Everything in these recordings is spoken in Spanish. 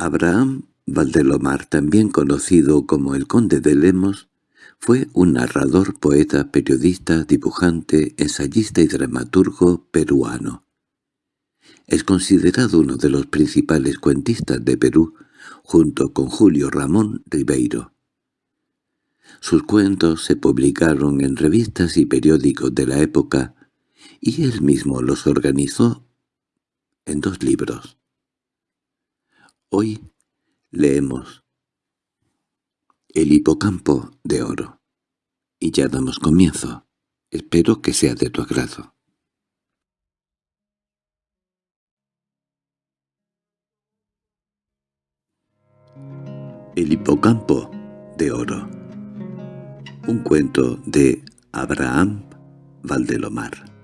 Abraham Valdelomar, también conocido como el Conde de Lemos, fue un narrador, poeta, periodista, dibujante, ensayista y dramaturgo peruano. Es considerado uno de los principales cuentistas de Perú, junto con Julio Ramón Ribeiro. Sus cuentos se publicaron en revistas y periódicos de la época, y él mismo los organizó en dos libros. Hoy leemos El hipocampo de oro. Y ya damos comienzo. Espero que sea de tu agrado. El hipocampo de oro. Un cuento de Abraham Valdelomar.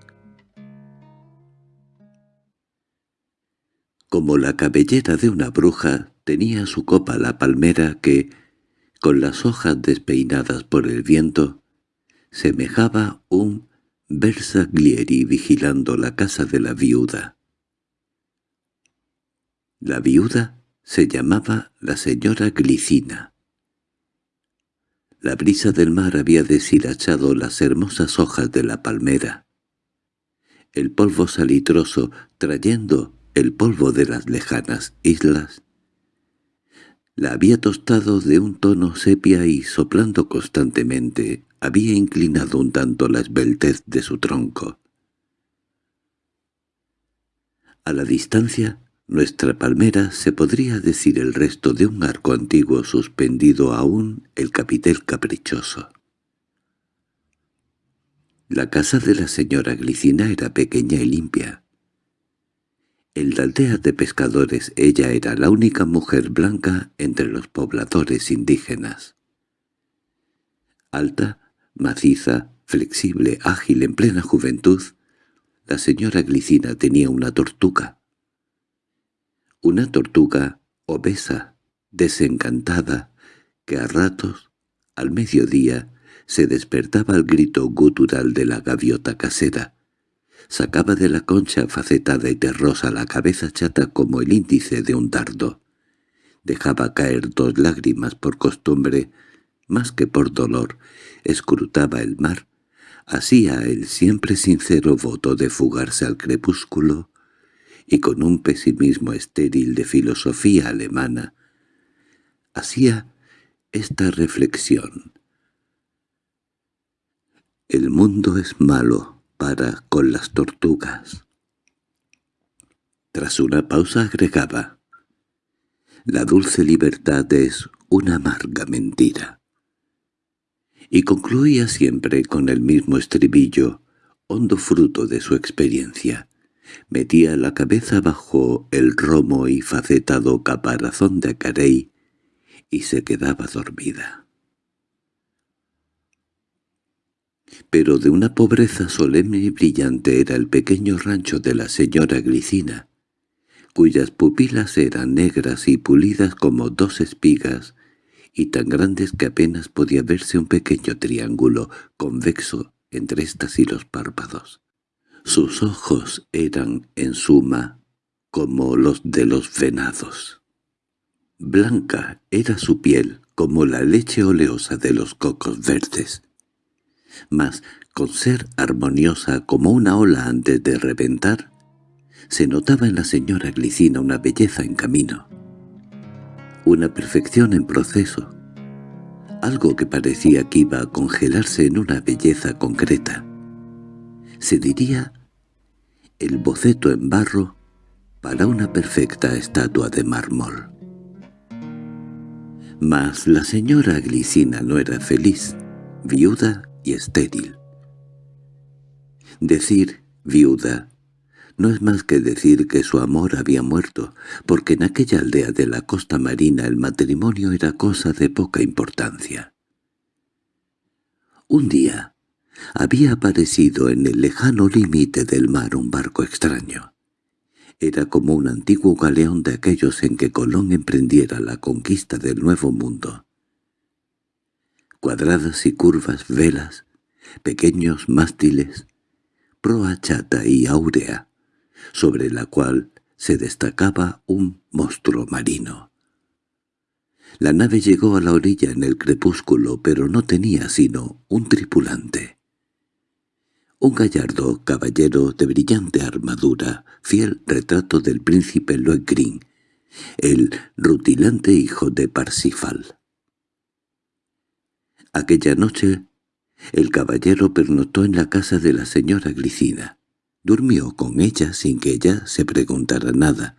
Como la cabellera de una bruja, tenía su copa la palmera que, con las hojas despeinadas por el viento, semejaba un Bersaglieri vigilando la casa de la viuda. La viuda se llamaba la señora Glicina. La brisa del mar había deshilachado las hermosas hojas de la palmera. El polvo salitroso, trayendo el polvo de las lejanas islas, la había tostado de un tono sepia y, soplando constantemente, había inclinado un tanto la esbeltez de su tronco. A la distancia nuestra palmera se podría decir el resto de un arco antiguo suspendido aún el capitel caprichoso. La casa de la señora Glicina era pequeña y limpia. En la aldea de pescadores ella era la única mujer blanca entre los pobladores indígenas. Alta, maciza, flexible, ágil en plena juventud, la señora Glicina tenía una tortuga, una tortuga obesa, desencantada, que a ratos, al mediodía, se despertaba al grito gutural de la gaviota casera. Sacaba de la concha facetada y terrosa la cabeza chata como el índice de un dardo. Dejaba caer dos lágrimas por costumbre, más que por dolor, escrutaba el mar, hacía el siempre sincero voto de fugarse al crepúsculo, y con un pesimismo estéril de filosofía alemana, hacía esta reflexión. El mundo es malo para con las tortugas. Tras una pausa agregaba, la dulce libertad es una amarga mentira. Y concluía siempre con el mismo estribillo, hondo fruto de su experiencia. Metía la cabeza bajo el romo y facetado caparazón de Acarey y se quedaba dormida. Pero de una pobreza solemne y brillante era el pequeño rancho de la señora Glicina, cuyas pupilas eran negras y pulidas como dos espigas, y tan grandes que apenas podía verse un pequeño triángulo convexo entre estas y los párpados. Sus ojos eran, en suma, como los de los venados. Blanca era su piel como la leche oleosa de los cocos verdes. Mas, con ser armoniosa como una ola antes de reventar, se notaba en la señora Glicina una belleza en camino, una perfección en proceso, algo que parecía que iba a congelarse en una belleza concreta se diría el boceto en barro para una perfecta estatua de mármol. Mas la señora Glicina no era feliz, viuda y estéril. Decir viuda no es más que decir que su amor había muerto, porque en aquella aldea de la costa marina el matrimonio era cosa de poca importancia. Un día, había aparecido en el lejano límite del mar un barco extraño. Era como un antiguo galeón de aquellos en que Colón emprendiera la conquista del Nuevo Mundo. Cuadradas y curvas velas, pequeños mástiles, proa chata y áurea, sobre la cual se destacaba un monstruo marino, La nave llegó a la orilla en el crepúsculo, pero no tenía sino un tripulante. Un gallardo caballero de brillante armadura, fiel retrato del príncipe Loegrin, el rutilante hijo de Parsifal. Aquella noche el caballero pernoctó en la casa de la señora Glicina. Durmió con ella sin que ella se preguntara nada,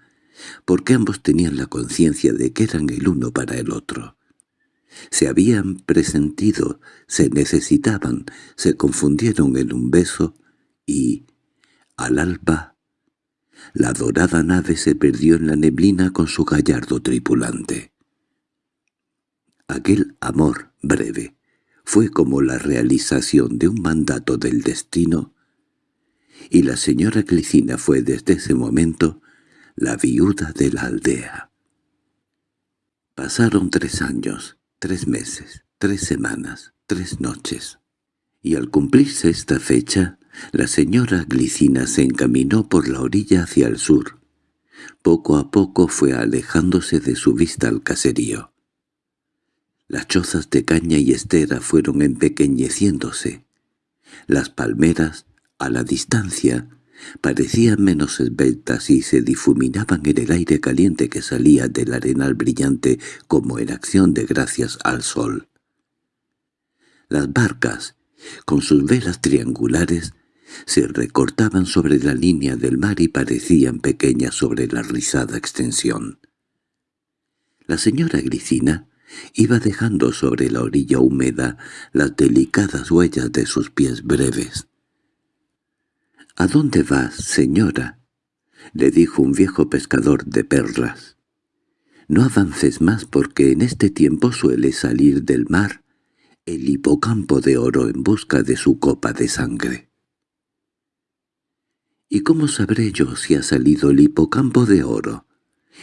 porque ambos tenían la conciencia de que eran el uno para el otro. Se habían presentido, se necesitaban, se confundieron en un beso y, al alba, la dorada nave se perdió en la neblina con su gallardo tripulante. Aquel amor breve fue como la realización de un mandato del destino, y la señora Clicina fue desde ese momento la viuda de la aldea. Pasaron tres años, tres meses, tres semanas, tres noches, y al cumplirse esta fecha, la señora Glicina se encaminó por la orilla hacia el sur. Poco a poco fue alejándose de su vista al caserío. Las chozas de caña y estera fueron empequeñeciéndose. Las palmeras, a la distancia, parecían menos esbeltas y se difuminaban en el aire caliente que salía del arenal brillante como en acción de gracias al sol. Las barcas, con sus velas triangulares, se recortaban sobre la línea del mar y parecían pequeñas sobre la rizada extensión. La señora Glicina iba dejando sobre la orilla húmeda las delicadas huellas de sus pies breves. —¿A dónde vas, señora? —le dijo un viejo pescador de perlas. —No avances más porque en este tiempo suele salir del mar el hipocampo de oro en busca de su copa de sangre. —¿Y cómo sabré yo si ha salido el hipocampo de oro?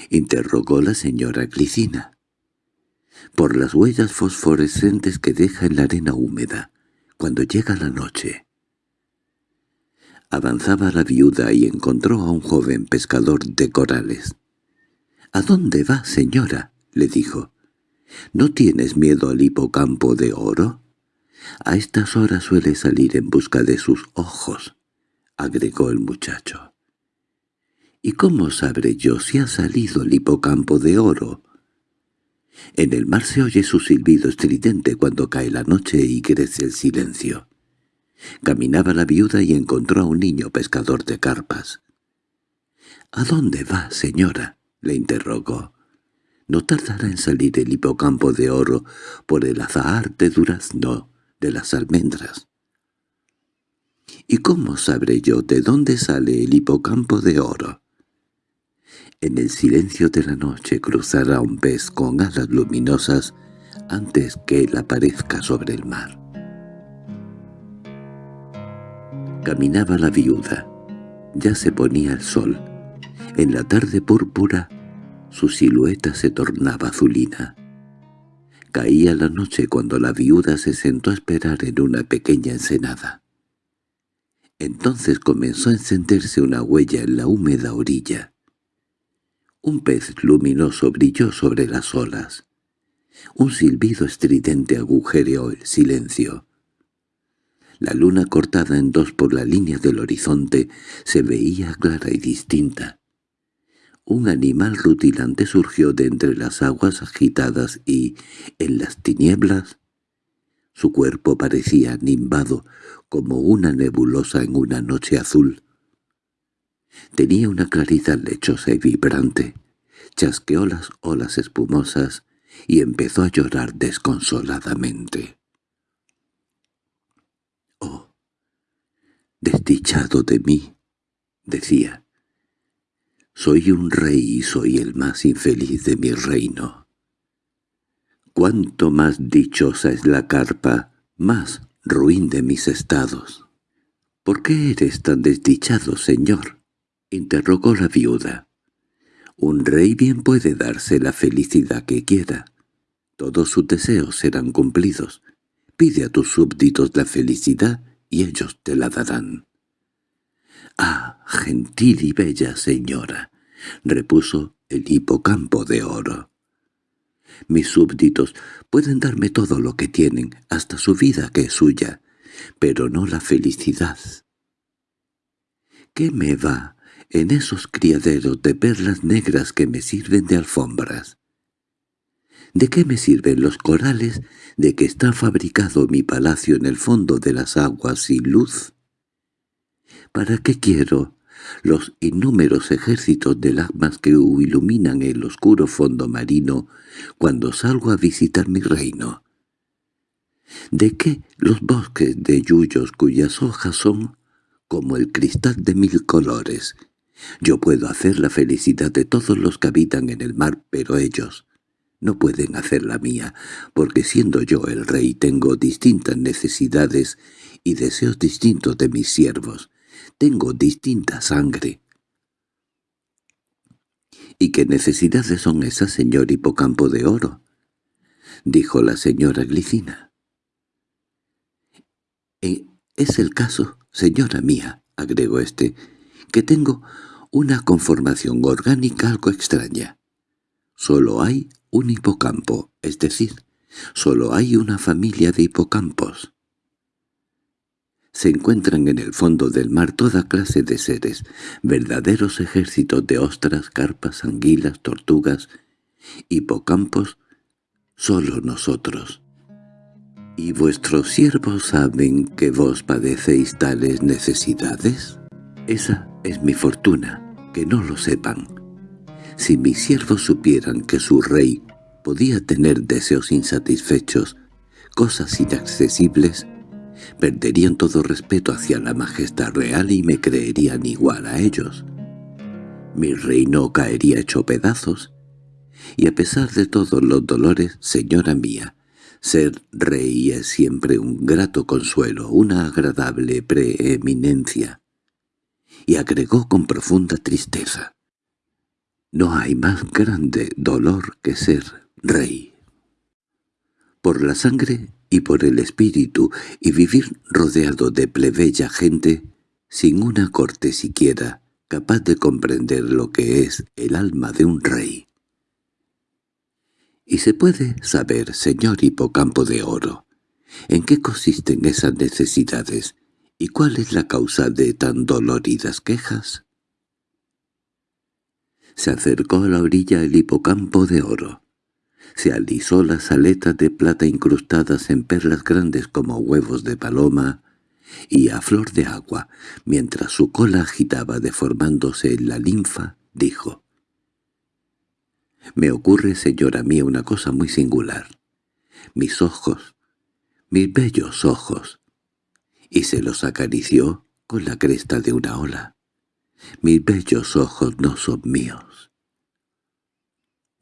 —interrogó la señora Glicina. —Por las huellas fosforescentes que deja en la arena húmeda, cuando llega la noche. Avanzaba la viuda y encontró a un joven pescador de corales. —¿A dónde va, señora? —le dijo. —¿No tienes miedo al hipocampo de oro? A estas horas suele salir en busca de sus ojos —agregó el muchacho. —¿Y cómo sabré yo si ha salido el hipocampo de oro? En el mar se oye su silbido estridente cuando cae la noche y crece el silencio. Caminaba la viuda y encontró a un niño pescador de carpas. —¿A dónde va, señora? —le interrogó. —No tardará en salir el hipocampo de oro por el azahar de durazno de las almendras. —¿Y cómo sabré yo de dónde sale el hipocampo de oro? En el silencio de la noche cruzará un pez con alas luminosas antes que él aparezca sobre el mar. Caminaba la viuda. Ya se ponía el sol. En la tarde púrpura su silueta se tornaba azulina. Caía la noche cuando la viuda se sentó a esperar en una pequeña ensenada. Entonces comenzó a encenderse una huella en la húmeda orilla. Un pez luminoso brilló sobre las olas. Un silbido estridente agujereó el silencio. La luna cortada en dos por la línea del horizonte se veía clara y distinta. Un animal rutilante surgió de entre las aguas agitadas y, en las tinieblas, su cuerpo parecía nimbado como una nebulosa en una noche azul. Tenía una claridad lechosa y vibrante, chasqueó las olas espumosas y empezó a llorar desconsoladamente. «Desdichado de mí», decía. «Soy un rey y soy el más infeliz de mi reino. Cuanto más dichosa es la carpa, más ruin de mis estados». «¿Por qué eres tan desdichado, señor?» Interrogó la viuda. «Un rey bien puede darse la felicidad que quiera. Todos sus deseos serán cumplidos. Pide a tus súbditos la felicidad y ellos te la darán. —¡Ah, gentil y bella señora! —repuso el hipocampo de oro. Mis súbditos pueden darme todo lo que tienen, hasta su vida que es suya, pero no la felicidad. ¿Qué me va en esos criaderos de perlas negras que me sirven de alfombras? ¿De qué me sirven los corales de que está fabricado mi palacio en el fondo de las aguas sin luz? ¿Para qué quiero los innúmeros ejércitos de lagmas que iluminan el oscuro fondo marino cuando salgo a visitar mi reino? ¿De qué los bosques de yuyos cuyas hojas son como el cristal de mil colores? Yo puedo hacer la felicidad de todos los que habitan en el mar, pero ellos no pueden hacer la mía, porque siendo yo el rey tengo distintas necesidades y deseos distintos de mis siervos. Tengo distinta sangre. —¿Y qué necesidades son esas, señor hipocampo de oro? —dijo la señora Glicina. E «Es el caso, señora mía», agregó éste, «que tengo una conformación orgánica algo extraña. Solo hay un hipocampo, es decir, solo hay una familia de hipocampos. Se encuentran en el fondo del mar toda clase de seres, verdaderos ejércitos de ostras, carpas, anguilas, tortugas, hipocampos, solo nosotros. ¿Y vuestros siervos saben que vos padecéis tales necesidades? Esa es mi fortuna, que no lo sepan. Si mis siervos supieran que su rey podía tener deseos insatisfechos, cosas inaccesibles, perderían todo respeto hacia la majestad real y me creerían igual a ellos. Mi reino caería hecho pedazos, y a pesar de todos los dolores, señora mía, ser rey es siempre un grato consuelo, una agradable preeminencia. Y agregó con profunda tristeza. No hay más grande dolor que ser rey. Por la sangre y por el espíritu, y vivir rodeado de plebeya gente, sin una corte siquiera, capaz de comprender lo que es el alma de un rey. Y se puede saber, señor hipocampo de oro, en qué consisten esas necesidades y cuál es la causa de tan doloridas quejas. Se acercó a la orilla el hipocampo de oro. Se alisó las aletas de plata incrustadas en perlas grandes como huevos de paloma, y a flor de agua, mientras su cola agitaba deformándose en la linfa, dijo «Me ocurre, señora mía, una cosa muy singular. Mis ojos, mis bellos ojos». Y se los acarició con la cresta de una ola. Mis bellos ojos no son míos.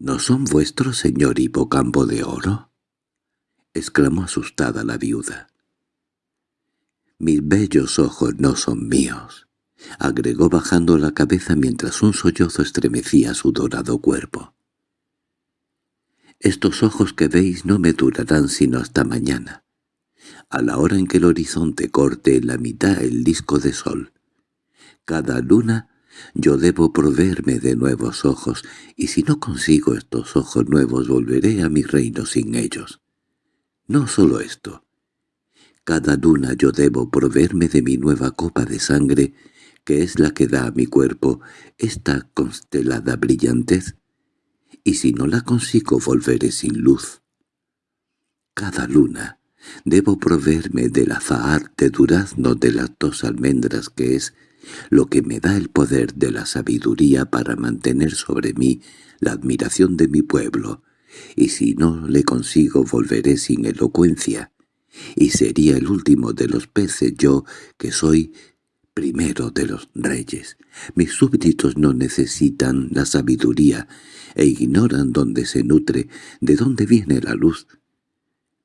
—¿No son vuestros, señor hipocampo de oro? —exclamó asustada la viuda. —Mis bellos ojos no son míos —agregó bajando la cabeza mientras un sollozo estremecía su dorado cuerpo. —Estos ojos que veis no me durarán sino hasta mañana, a la hora en que el horizonte corte en la mitad el disco de sol cada luna yo debo proveerme de nuevos ojos, y si no consigo estos ojos nuevos volveré a mi reino sin ellos. No solo esto. Cada luna yo debo proveerme de mi nueva copa de sangre, que es la que da a mi cuerpo esta constelada brillantez, y si no la consigo volveré sin luz. Cada luna debo proveerme del azahar de durazno de las dos almendras que es lo que me da el poder de la sabiduría para mantener sobre mí la admiración de mi pueblo, y si no le consigo volveré sin elocuencia, y sería el último de los peces yo, que soy primero de los reyes. Mis súbditos no necesitan la sabiduría, e ignoran dónde se nutre, de dónde viene la luz.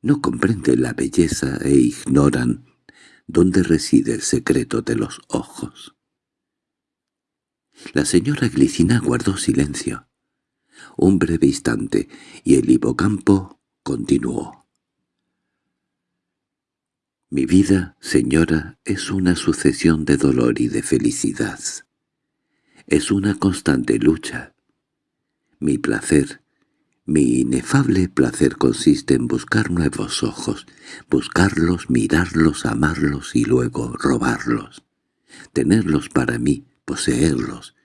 No comprenden la belleza e ignoran dónde reside el secreto de los ojos. La señora Glicina guardó silencio. Un breve instante, y el hipocampo continuó. Mi vida, señora, es una sucesión de dolor y de felicidad. Es una constante lucha. Mi placer, Mi inefable placer consiste en buscar nuevos ojos, buscarlos, mirarlos, amarlos y luego robarlos, tenerlos para mí, poseerlos,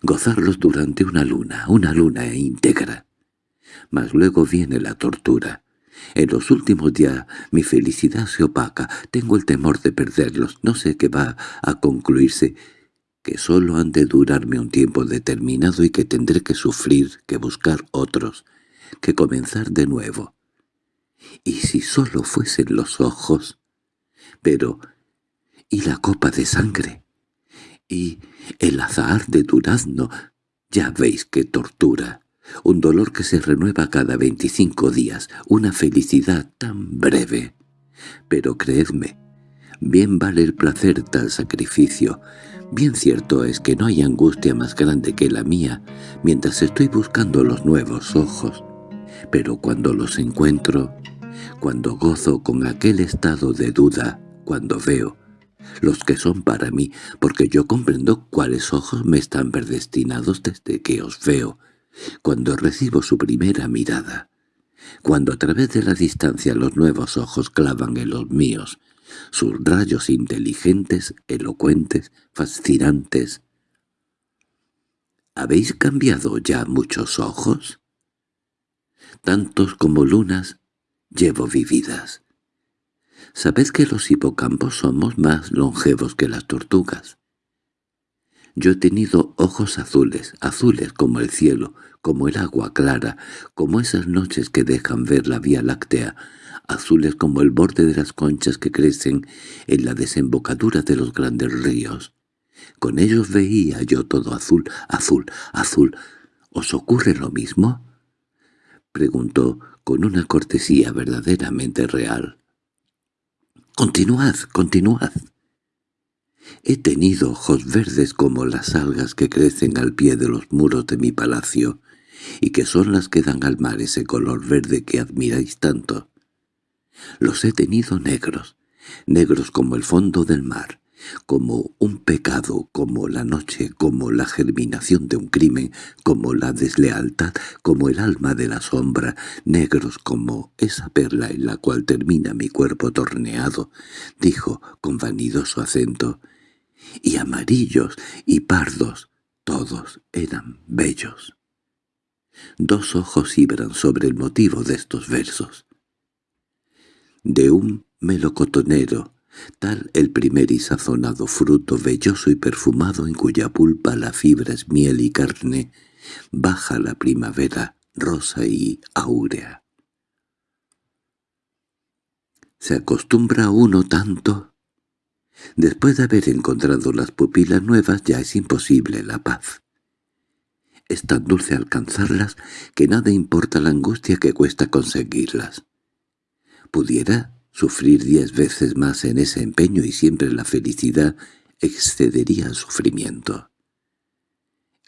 gozarlos durante una luna, una luna íntegra. Mas luego viene la tortura. En los últimos días mi felicidad se opaca, tengo el temor de perderlos, no sé qué va a concluirse, que sólo han de durarme un tiempo determinado y que tendré que sufrir, que buscar otros, que comenzar de nuevo. ¿Y si sólo fuesen los ojos? Pero, ¿y la copa de sangre? ¿Y el azahar de durazno? Ya veis qué tortura. Un dolor que se renueva cada veinticinco días, una felicidad tan breve. Pero creedme, bien vale el placer tal sacrificio, Bien cierto es que no hay angustia más grande que la mía mientras estoy buscando los nuevos ojos, pero cuando los encuentro, cuando gozo con aquel estado de duda, cuando veo los que son para mí, porque yo comprendo cuáles ojos me están predestinados desde que os veo, cuando recibo su primera mirada, cuando a través de la distancia los nuevos ojos clavan en los míos, sus rayos inteligentes, elocuentes, fascinantes. ¿Habéis cambiado ya muchos ojos? Tantos como lunas llevo vividas. Sabed que los hipocampos somos más longevos que las tortugas. Yo he tenido ojos azules, azules como el cielo, como el agua clara, como esas noches que dejan ver la Vía Láctea, azules como el borde de las conchas que crecen en la desembocadura de los grandes ríos. Con ellos veía yo todo azul, azul, azul. ¿Os ocurre lo mismo? Preguntó con una cortesía verdaderamente real. —Continuad, continuad. He tenido ojos verdes como las algas que crecen al pie de los muros de mi palacio, y que son las que dan al mar ese color verde que admiráis tanto. Los he tenido negros, negros como el fondo del mar, como un pecado, como la noche, como la germinación de un crimen, como la deslealtad, como el alma de la sombra, negros como esa perla en la cual termina mi cuerpo torneado, dijo con vanidoso acento, y amarillos y pardos, todos eran bellos. Dos ojos ibran sobre el motivo de estos versos de un melocotonero, tal el primer y sazonado fruto velloso y perfumado en cuya pulpa la fibra es miel y carne, baja la primavera rosa y áurea. ¿Se acostumbra uno tanto? Después de haber encontrado las pupilas nuevas ya es imposible la paz. Es tan dulce alcanzarlas que nada importa la angustia que cuesta conseguirlas pudiera sufrir diez veces más en ese empeño y siempre la felicidad excedería al sufrimiento.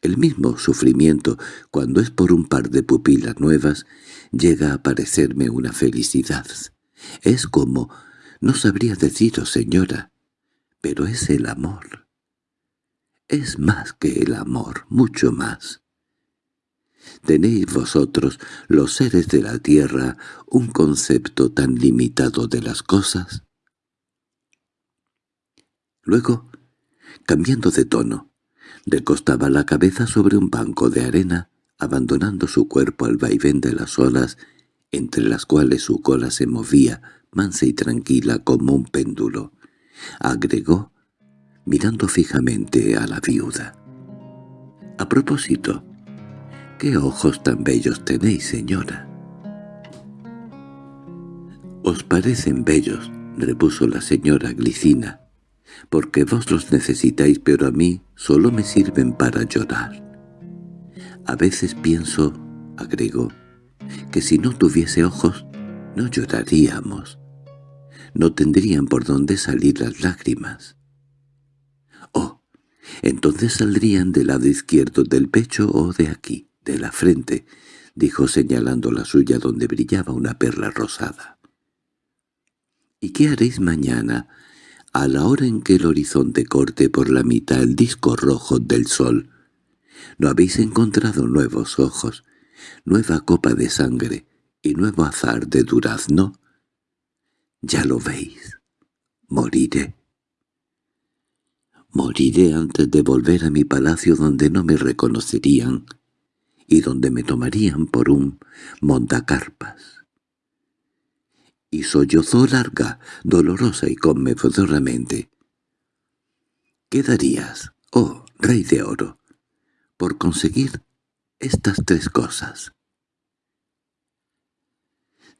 El mismo sufrimiento, cuando es por un par de pupilas nuevas, llega a parecerme una felicidad. Es como, no sabría deciros, señora, pero es el amor. Es más que el amor, mucho más. ¿Tenéis vosotros, los seres de la tierra, un concepto tan limitado de las cosas? Luego, cambiando de tono, recostaba la cabeza sobre un banco de arena, abandonando su cuerpo al vaivén de las olas, entre las cuales su cola se movía, mansa y tranquila como un péndulo. Agregó, mirando fijamente a la viuda. «A propósito, —¡Qué ojos tan bellos tenéis, señora! —Os parecen bellos —repuso la señora Glicina—, porque vos los necesitáis, pero a mí solo me sirven para llorar. A veces pienso —agregó— que si no tuviese ojos no lloraríamos. No tendrían por dónde salir las lágrimas. Oh, entonces saldrían del lado izquierdo del pecho o de aquí de la frente, dijo señalando la suya donde brillaba una perla rosada. —¿Y qué haréis mañana, a la hora en que el horizonte corte por la mitad el disco rojo del sol? No habéis encontrado nuevos ojos, nueva copa de sangre y nuevo azar de durazno. Ya lo veis. Moriré. Moriré antes de volver a mi palacio donde no me reconocerían y donde me tomarían por un montacarpas. Y sollozó larga, dolorosa y conmovedoramente. ¿Qué darías, oh rey de oro, por conseguir estas tres cosas?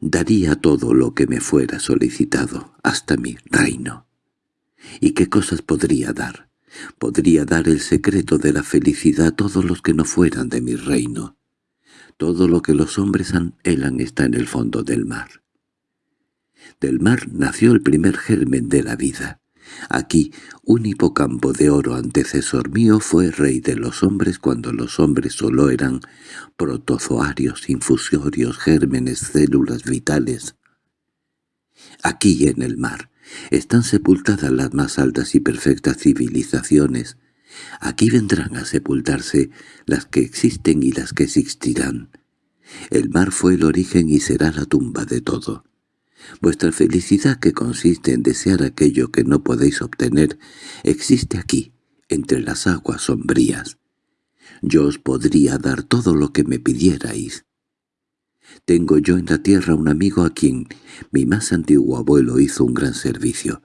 Daría todo lo que me fuera solicitado, hasta mi reino. ¿Y qué cosas podría dar? Podría dar el secreto de la felicidad a todos los que no fueran de mi reino. Todo lo que los hombres anhelan está en el fondo del mar. Del mar nació el primer germen de la vida. Aquí, un hipocampo de oro antecesor mío fue rey de los hombres cuando los hombres solo eran protozoarios, infusorios, gérmenes, células vitales. Aquí en el mar, están sepultadas las más altas y perfectas civilizaciones. Aquí vendrán a sepultarse las que existen y las que existirán. El mar fue el origen y será la tumba de todo. Vuestra felicidad que consiste en desear aquello que no podéis obtener existe aquí, entre las aguas sombrías. Yo os podría dar todo lo que me pidierais. Tengo yo en la tierra un amigo a quien mi más antiguo abuelo hizo un gran servicio.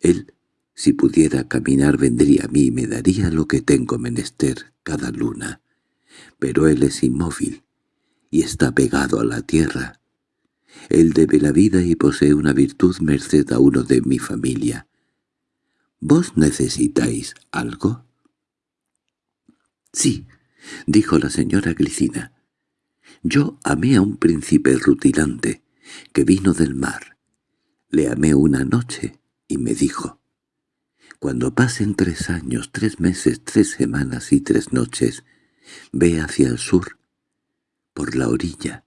Él, si pudiera caminar, vendría a mí y me daría lo que tengo menester cada luna. Pero él es inmóvil y está pegado a la tierra. Él debe la vida y posee una virtud merced a uno de mi familia. ¿Vos necesitáis algo? —Sí —dijo la señora Glicina—, yo amé a un príncipe rutilante que vino del mar. Le amé una noche y me dijo, «Cuando pasen tres años, tres meses, tres semanas y tres noches, ve hacia el sur, por la orilla,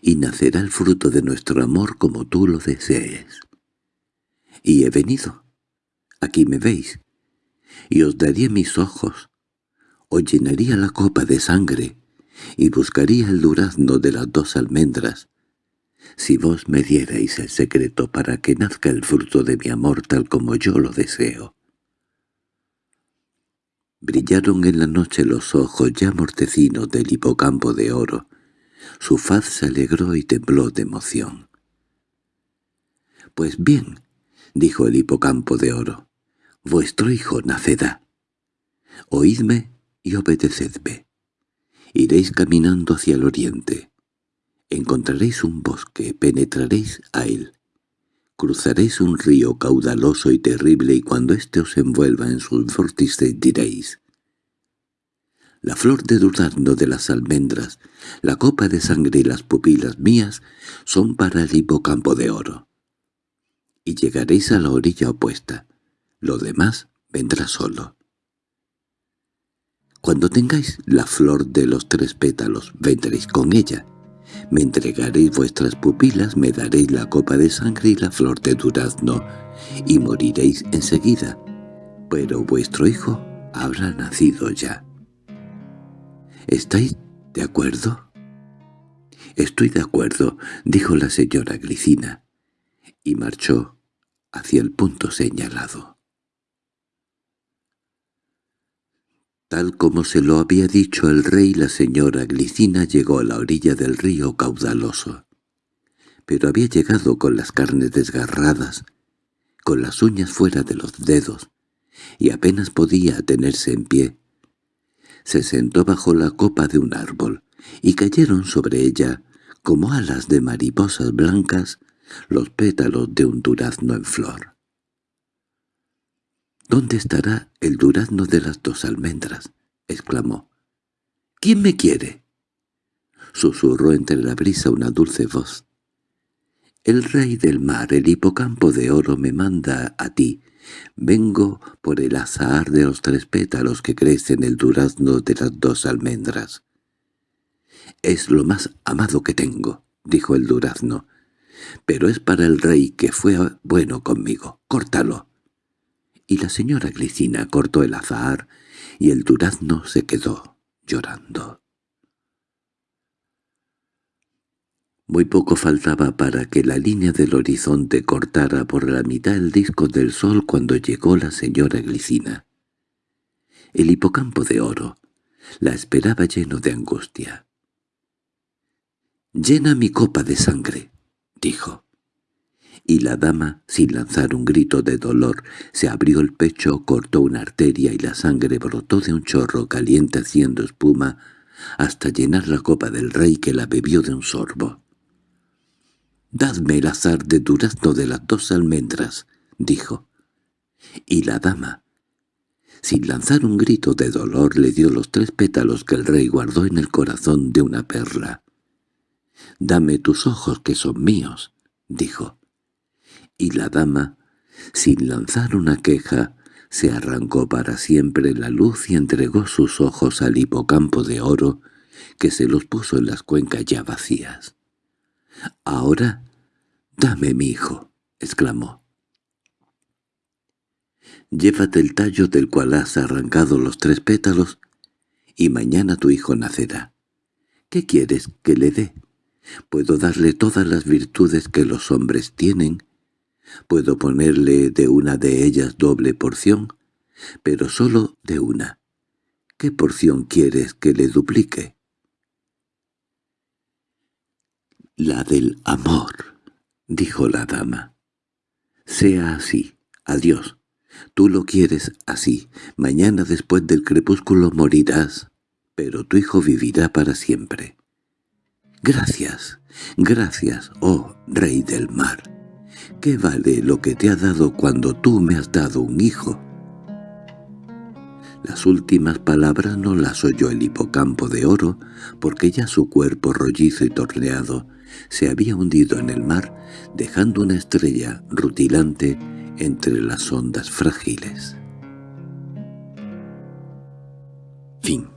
y nacerá el fruto de nuestro amor como tú lo desees». Y he venido. Aquí me veis. Y os daría mis ojos. Os llenaría la copa de sangre y buscaría el durazno de las dos almendras, si vos me dierais el secreto para que nazca el fruto de mi amor tal como yo lo deseo. Brillaron en la noche los ojos ya mortecinos del hipocampo de oro. Su faz se alegró y tembló de emoción. «Pues bien», dijo el hipocampo de oro, «vuestro hijo nacerá. Oídme y obedecedme. Iréis caminando hacia el oriente. Encontraréis un bosque, penetraréis a él. Cruzaréis un río caudaloso y terrible y cuando éste os envuelva en sus vórtices diréis la flor de durazno de las almendras, la copa de sangre y las pupilas mías son para el hipocampo de oro. Y llegaréis a la orilla opuesta. Lo demás vendrá solo. Cuando tengáis la flor de los tres pétalos, vendréis con ella. Me entregaréis vuestras pupilas, me daréis la copa de sangre y la flor de durazno, y moriréis enseguida. Pero vuestro hijo habrá nacido ya. ¿Estáis de acuerdo? —Estoy de acuerdo —dijo la señora Glicina, y marchó hacia el punto señalado. Tal como se lo había dicho el rey, la señora Glicina llegó a la orilla del río caudaloso. Pero había llegado con las carnes desgarradas, con las uñas fuera de los dedos, y apenas podía tenerse en pie. Se sentó bajo la copa de un árbol, y cayeron sobre ella, como alas de mariposas blancas, los pétalos de un durazno en flor. —¿Dónde estará el durazno de las dos almendras? —exclamó. —¿Quién me quiere? Susurró entre la brisa una dulce voz. —El rey del mar, el hipocampo de oro, me manda a ti. Vengo por el azahar de los tres pétalos que crecen en el durazno de las dos almendras. —Es lo más amado que tengo —dijo el durazno—, pero es para el rey que fue bueno conmigo. ¡Córtalo! Y la señora Glicina cortó el azahar y el durazno se quedó llorando. Muy poco faltaba para que la línea del horizonte cortara por la mitad el disco del sol cuando llegó la señora Glicina. El hipocampo de oro la esperaba lleno de angustia. «Llena mi copa de sangre», dijo. Y la dama, sin lanzar un grito de dolor, se abrió el pecho, cortó una arteria y la sangre brotó de un chorro caliente haciendo espuma hasta llenar la copa del rey que la bebió de un sorbo. «Dadme el azar de durazno de las dos almendras», dijo. Y la dama, sin lanzar un grito de dolor, le dio los tres pétalos que el rey guardó en el corazón de una perla. «Dame tus ojos que son míos», dijo. Y la dama, sin lanzar una queja, se arrancó para siempre la luz y entregó sus ojos al hipocampo de oro, que se los puso en las cuencas ya vacías. «Ahora, dame mi hijo», exclamó. «Llévate el tallo del cual has arrancado los tres pétalos, y mañana tu hijo nacerá. ¿Qué quieres que le dé? Puedo darle todas las virtudes que los hombres tienen, puedo ponerle de una de ellas doble porción, pero solo de una. ¿Qué porción quieres que le duplique?» «La del amor», dijo la dama. «Sea así. Adiós. Tú lo quieres así. Mañana después del crepúsculo morirás, pero tu hijo vivirá para siempre. Gracias, gracias, oh rey del mar. ¿Qué vale lo que te ha dado cuando tú me has dado un hijo?» Las últimas palabras no las oyó el hipocampo de oro, porque ya su cuerpo rollizo y torneado se había hundido en el mar, dejando una estrella rutilante entre las ondas frágiles. Fin